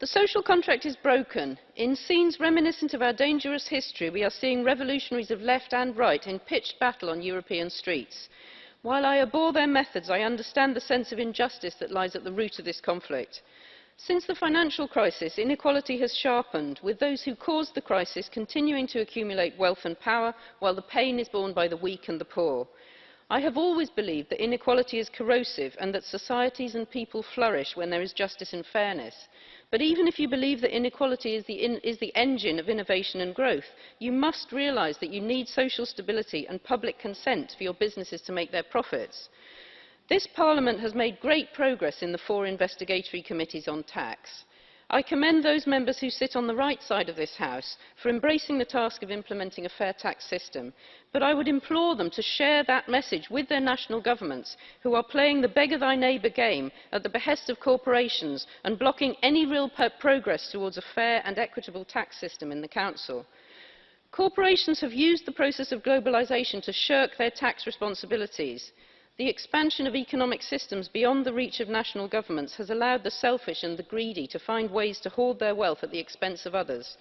The social contract is broken. In scenes reminiscent of our dangerous history, we are seeing revolutionaries of left and right in pitched battle on European streets. While I abhor their methods, I understand the sense of injustice that lies at the root of this conflict. Since the financial crisis, inequality has sharpened, with those who caused the crisis continuing to accumulate wealth and power, while the pain is borne by the weak and the poor. I have always believed that inequality is corrosive and that societies and people flourish when there is justice and fairness. But even if you believe that inequality is the, in, is the engine of innovation and growth, you must realise that you need social stability and public consent for your businesses to make their profits. This Parliament has made great progress in the four investigatory committees on tax. I commend those members who sit on the right side of this House for embracing the task of implementing a fair tax system, but I would implore them to share that message with their national governments who are playing the beggar thy neighbour game at the behest of corporations and blocking any real progress towards a fair and equitable tax system in the Council. Corporations have used the process of globalisation to shirk their tax responsibilities. The expansion of economic systems beyond the reach of national governments has allowed the selfish and the greedy to find ways to hoard their wealth at the expense of others.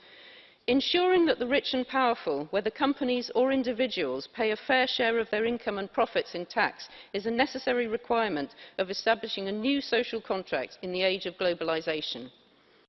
Ensuring that the rich and powerful, whether companies or individuals, pay a fair share of their income and profits in tax is a necessary requirement of establishing a new social contract in the age of globalisation.